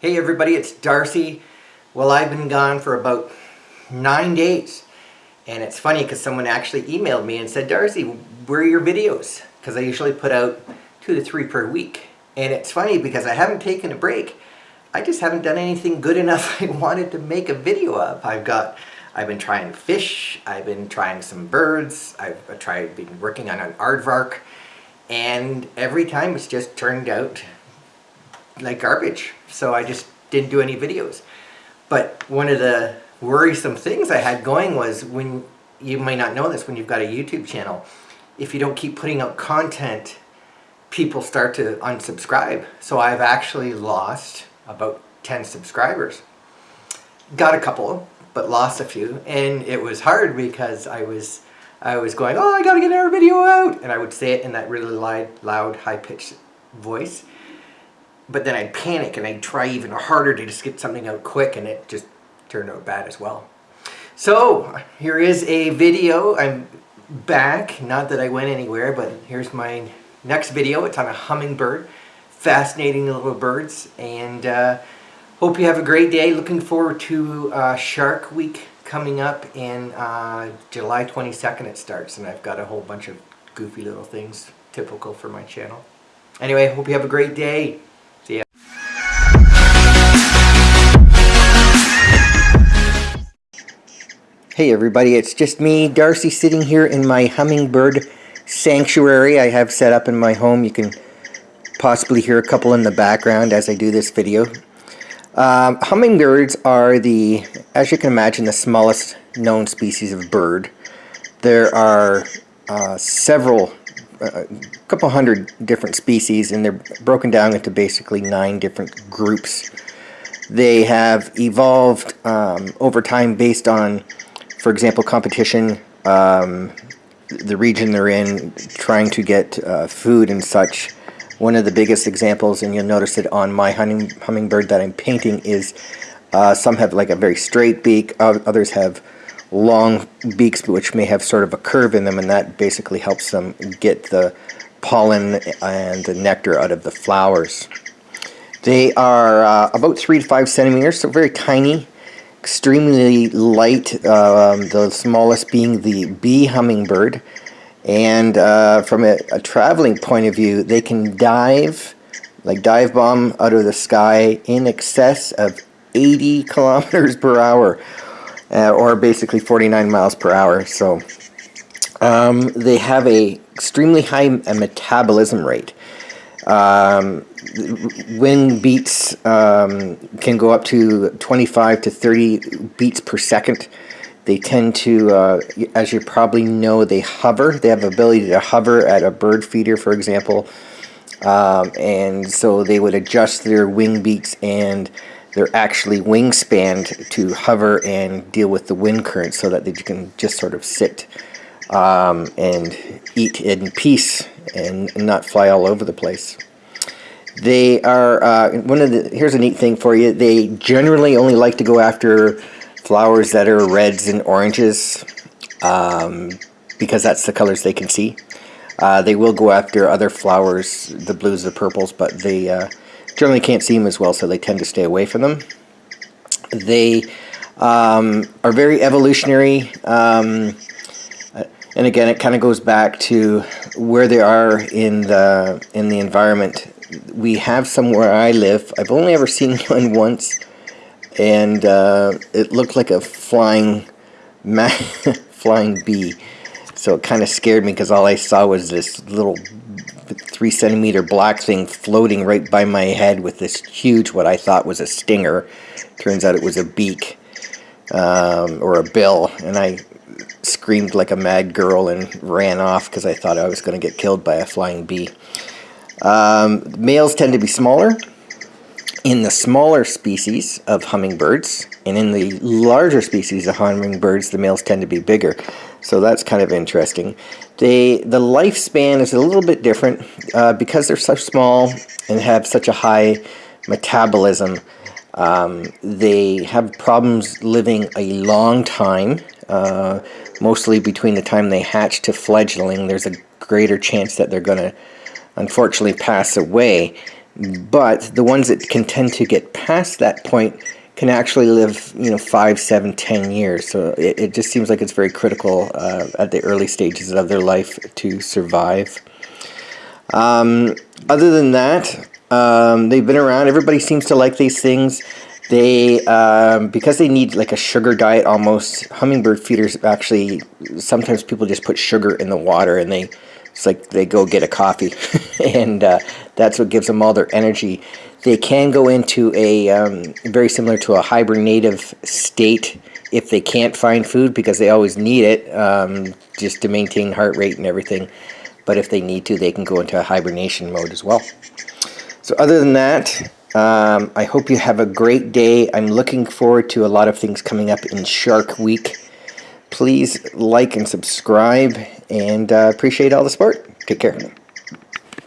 Hey everybody, it's Darcy. Well, I've been gone for about nine days. And it's funny because someone actually emailed me and said, Darcy, where are your videos? Because I usually put out two to three per week. And it's funny because I haven't taken a break. I just haven't done anything good enough I wanted to make a video of. I've got, I've been trying fish, I've been trying some birds, I've tried, been working on an aardvark, and every time it's just turned out like garbage. So I just didn't do any videos. But one of the worrisome things I had going was when, you may not know this, when you've got a YouTube channel, if you don't keep putting out content, people start to unsubscribe. So I've actually lost about 10 subscribers. Got a couple, but lost a few. And it was hard because I was I was going, oh, I gotta get our video out. And I would say it in that really loud, loud high-pitched voice but then I'd panic and I'd try even harder to just get something out quick and it just turned out bad as well. So here is a video. I'm back. Not that I went anywhere, but here's my next video. It's on a hummingbird. Fascinating little birds. And uh, hope you have a great day. Looking forward to uh, Shark Week coming up in uh, July 22nd it starts. And I've got a whole bunch of goofy little things typical for my channel. Anyway, hope you have a great day. Hey everybody, it's just me, Darcy, sitting here in my hummingbird sanctuary I have set up in my home. You can possibly hear a couple in the background as I do this video. Um, hummingbirds are the, as you can imagine, the smallest known species of bird. There are uh, several, a uh, couple hundred different species and they're broken down into basically nine different groups. They have evolved um, over time based on for example, competition, um, the region they're in, trying to get uh, food and such. One of the biggest examples, and you'll notice it on my humming, hummingbird that I'm painting, is uh, some have like a very straight beak, others have long beaks which may have sort of a curve in them, and that basically helps them get the pollen and the nectar out of the flowers. They are uh, about 3 to 5 centimeters, so very tiny extremely light, um, the smallest being the bee hummingbird. And uh, from a, a, traveling point of view, they can dive, like dive bomb out of the sky in excess of 80 kilometers per hour, uh, or basically 49 miles per hour. So um, they have a extremely high metabolism rate. Um, wind beats um, can go up to 25 to 30 beats per second. They tend to, uh, as you probably know, they hover. They have the ability to hover at a bird feeder, for example. Um, and so they would adjust their wing beats and their actually wingspan to hover and deal with the wind current so that they can just sort of sit um, and eat in peace and, not fly all over the place. They are, uh, one of the, here's a neat thing for you, they generally only like to go after flowers that are reds and oranges um, because that's the colors they can see. Uh, they will go after other flowers, the blues, the purples, but they uh, generally can't see them as well, so they tend to stay away from them. They um, are very evolutionary. Um, and again, it kind of goes back to where they are in the in the environment. We have somewhere I live. I've only ever seen one once, and uh, it looked like a flying flying bee. So it kind of scared me because all I saw was this little three centimeter black thing floating right by my head with this huge, what I thought was a stinger. Turns out it was a beak um, or a bill, and I screamed like a mad girl and ran off because I thought I was going to get killed by a flying bee. Um, males tend to be smaller in the smaller species of hummingbirds, and in the larger species of hummingbirds, the males tend to be bigger. So that's kind of interesting. They, the lifespan is a little bit different uh, because they're so small and have such a high metabolism. Um, they have problems living a long time. Uh, mostly between the time they hatch to fledgling, there's a greater chance that they're going to unfortunately pass away. but the ones that can tend to get past that point can actually live, you know, five, seven, ten years. So it, it just seems like it's very critical uh, at the early stages of their life to survive. Um, other than that, um, they've been around. Everybody seems to like these things. They, um, because they need like a sugar diet almost, hummingbird feeders actually, sometimes people just put sugar in the water and they, it's like they go get a coffee and uh, that's what gives them all their energy. They can go into a, um, very similar to a hibernative state if they can't find food because they always need it um, just to maintain heart rate and everything. But if they need to, they can go into a hibernation mode as well. So other than that, um, I hope you have a great day. I'm looking forward to a lot of things coming up in Shark Week. Please like and subscribe and uh, appreciate all the support. Take care.